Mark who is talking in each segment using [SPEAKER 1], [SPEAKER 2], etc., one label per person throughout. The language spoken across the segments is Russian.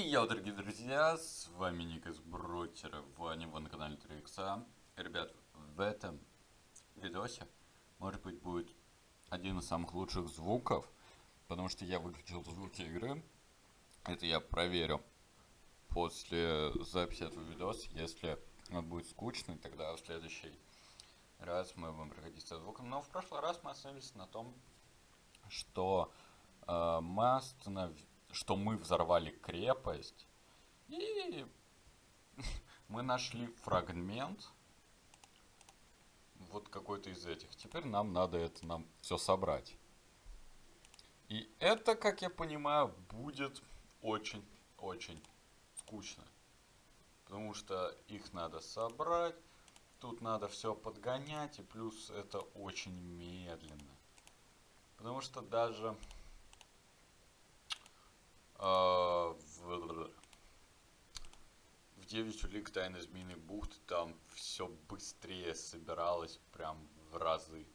[SPEAKER 1] И я, дорогие друзья, с вами Ник из Брутера, Ваня, вы на канале 3 икса. Ребят, в этом видосе, может быть, будет один из самых лучших звуков, потому что я выключил звуки игры. Это я проверю после записи этого видоса. Если он будет скучный, тогда в следующий раз мы будем проходить со звуком. Но в прошлый раз мы остановились на том, что э, мы остановились что мы взорвали крепость, и мы нашли фрагмент, вот какой-то из этих. Теперь нам надо это нам все собрать. И это, как я понимаю, будет очень-очень скучно. Потому что их надо собрать, тут надо все подгонять, и плюс это очень медленно. Потому что даже в, в 9 улик Тайны Змеиной бухты там все быстрее собиралось прям в разы.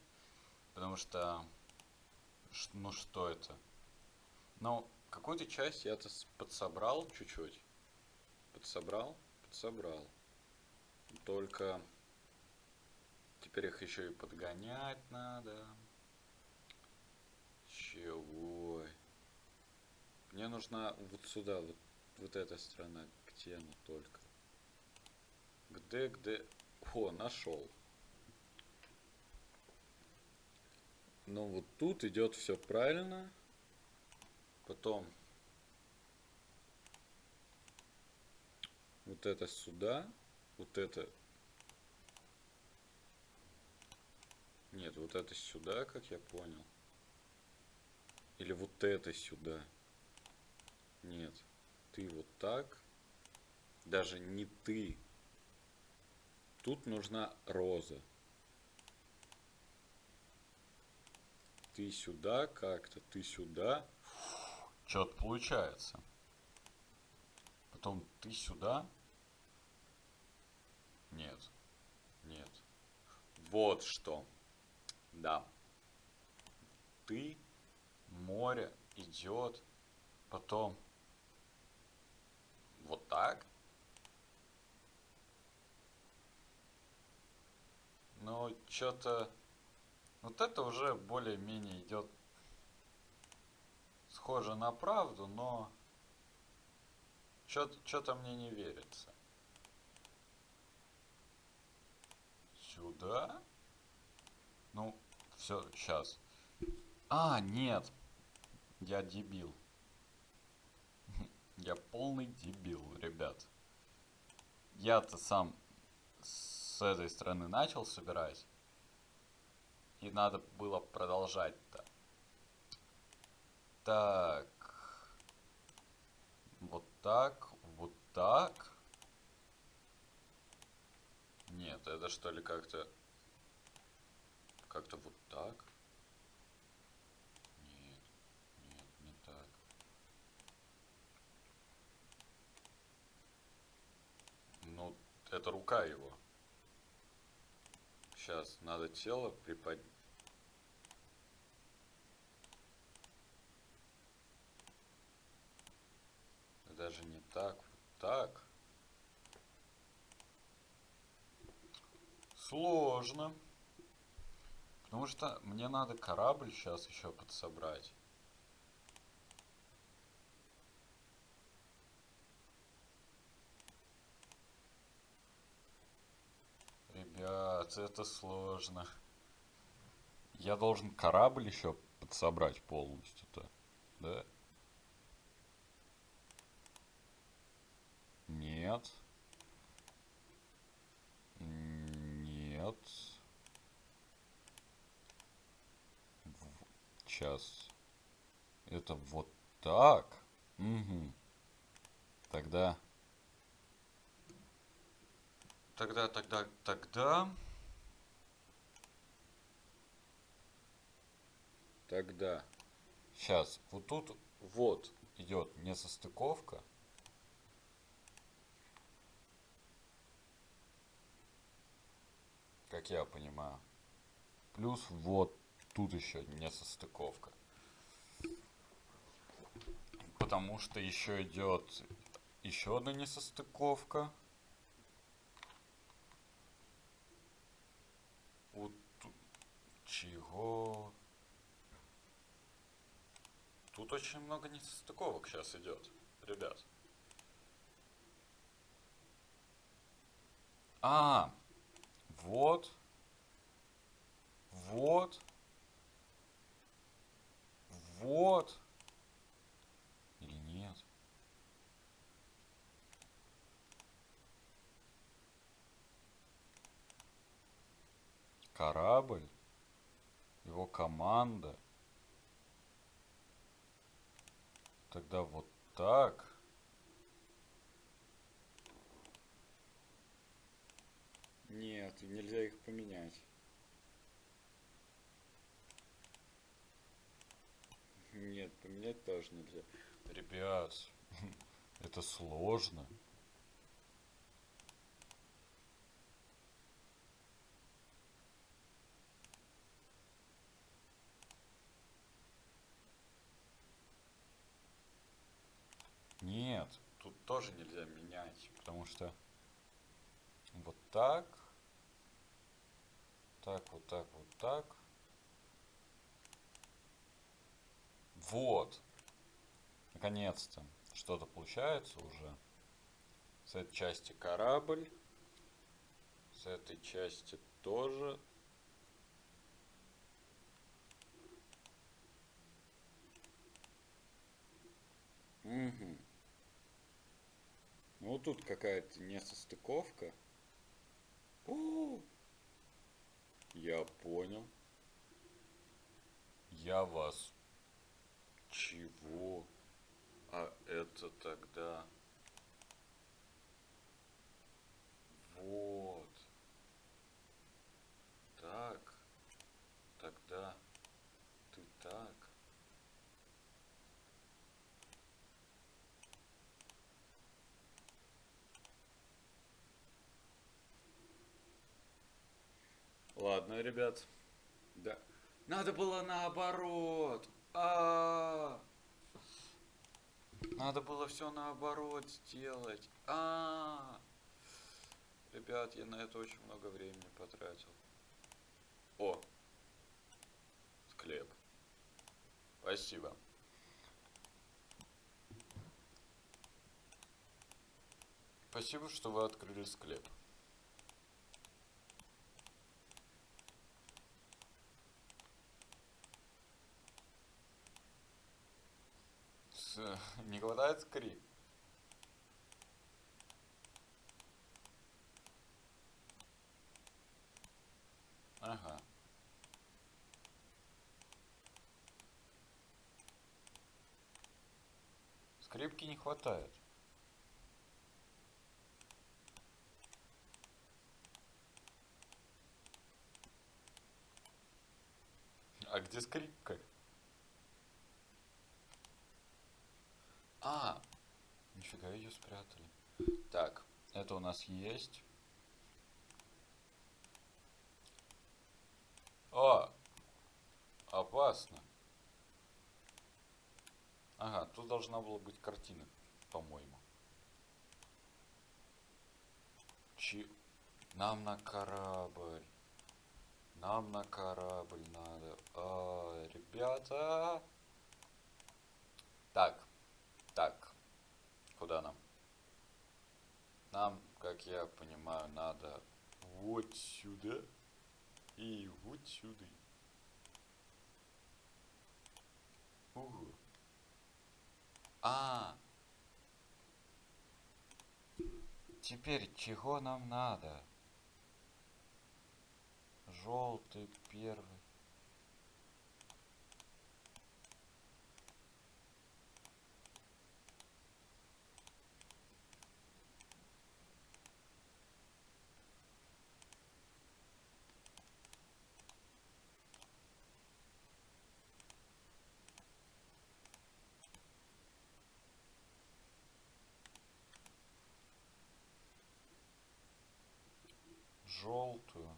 [SPEAKER 1] Потому что, ну что это? Ну, какую-то часть я-то подсобрал чуть-чуть. Подсобрал? Подсобрал. Только теперь их еще и подгонять надо. Чего? Мне нужна вот сюда, вот, вот эта сторона. Где она только? Где, где? О, нашел. Ну вот тут идет все правильно. Потом вот это сюда, вот это. Нет, вот это сюда, как я понял. Или вот это сюда. Нет. Ты вот так. Даже не ты. Тут нужна роза. Ты сюда как-то, ты сюда. Что-то получается. Потом ты сюда. Нет. Нет. Вот что. Да. Ты, море идет, потом вот так. Ну, что-то... Вот это уже более-менее идет схоже на правду, но что-то мне не верится. Сюда? Ну, все, сейчас. А, нет. Я дебил. Я полный дебил, ребят. Я-то сам с этой стороны начал собирать. И надо было продолжать-то. Так. Вот так, вот так. Нет, это что ли как-то... Как-то вот так? Это рука его. Сейчас надо тело приподнять. Даже не так, так. Сложно. Потому что мне надо корабль сейчас еще подсобрать. Ребят, это сложно. Я должен корабль еще подсобрать полностью-то, да? Нет. Нет. Сейчас. Это вот так? Угу. Тогда Тогда, тогда, тогда... Тогда. Сейчас, вот тут вот идет несостыковка. Как я понимаю. Плюс вот тут еще несостыковка. Потому что еще идет Еще одна несостыковка. Вот чего? Тут очень много несостыковок сейчас идет, ребят. А, вот, вот, вот. Или нет? Корабль, его команда. Тогда вот так. Нет, нельзя их поменять. Нет, поменять тоже нельзя. Ребят, это сложно. Нет, тут тоже нельзя менять, потому что вот так, так, вот так, вот так. Вот. Наконец-то что-то получается уже. С этой части корабль. С этой части тоже. Угу. Ну, тут какая-то несостыковка. О! Я понял. Я вас... Чего? А это тогда... Вот. Так. Тогда ты так. Ладно, ребят. Да. Надо было наоборот. А, -а, -а. Надо было все наоборот сделать. А, -а, -а. Ребят, я на это очень много времени потратил. О. Склеп. Спасибо. Спасибо, что вы открыли склеп. не хватает скрип. Ага. Скрипки не хватает. А где скрипка? А, нифига ее спрятали. Так, это у нас есть. О, опасно. Ага, тут должна была быть картина, по-моему. Чи... Нам на корабль. Нам на корабль надо. А, ребята. Так. Так, куда нам? Нам, как я понимаю, надо вот сюда и вот сюда. Угу. А, теперь чего нам надо? Желтый первый. желтую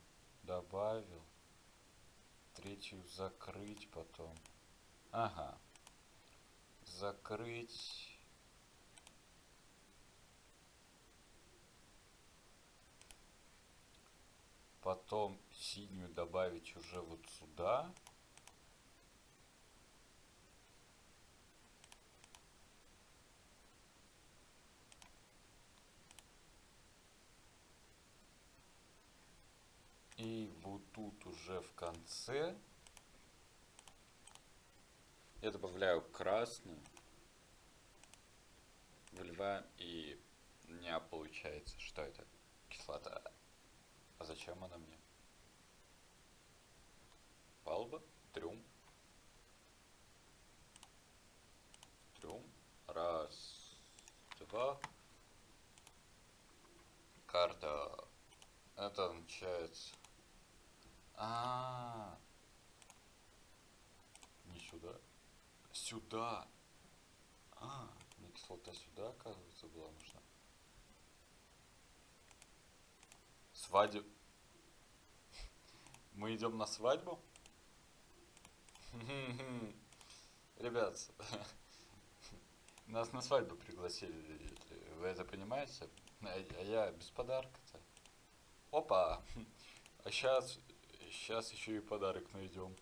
[SPEAKER 1] добавил, третью закрыть потом. Ага. Закрыть. Потом синюю добавить уже вот сюда. Сюда. Тут уже в конце я добавляю красную, выливаем и у меня получается, что это кислота. А зачем она мне? Палба, трюм. Трюм. Раз, два. Карта. Это означает... А, -а, -а. Не сюда. Сюда. А, мне кислота сюда, оказывается, была нужна. Свадеб... Мы идем на свадьбу? Ребят, нас на свадьбу пригласили, вы это понимаете? А я без подарка-то. Опа! А сейчас, сейчас еще и подарок найдем.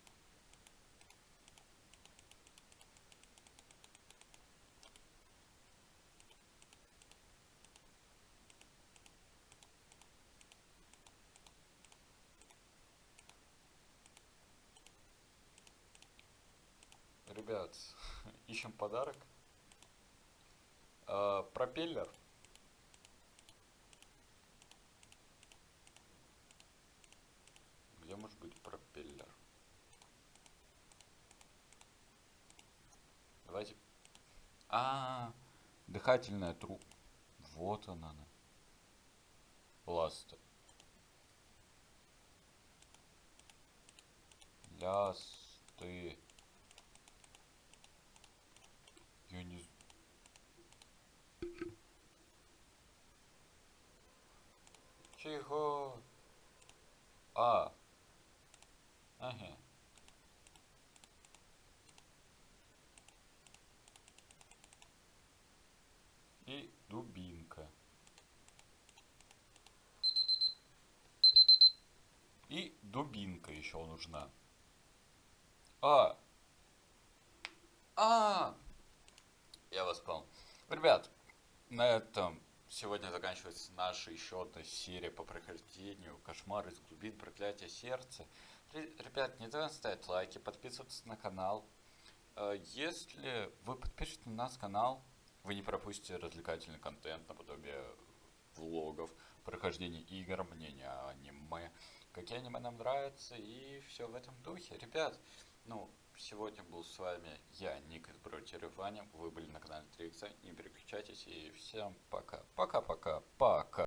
[SPEAKER 1] ребят, ищем подарок. А, пропеллер. Где может быть пропеллер? Давайте. А, -а, -а дыхательная труб. Вот она. Ласта. Лясты. Я не... Чего? А. Ага. И дубинка. И дубинка еще нужна. А. А. Я вас понял. Ребят, на этом сегодня заканчивается наша еще одна серия по прохождению Кошмар из глубин проклятия сердца. Ребят, не забывайте ставить лайки, подписываться на канал. Э, если вы подпишетесь на наш канал, вы не пропустите развлекательный контент наподобие влогов, прохождения игр, мнения аниме, какие аниме нам нравятся и все в этом духе. Ребят, ну, Сегодня был с вами я, Ник из Ваня. Вы были на канале 3 Не переключайтесь и всем пока. Пока-пока. Пока.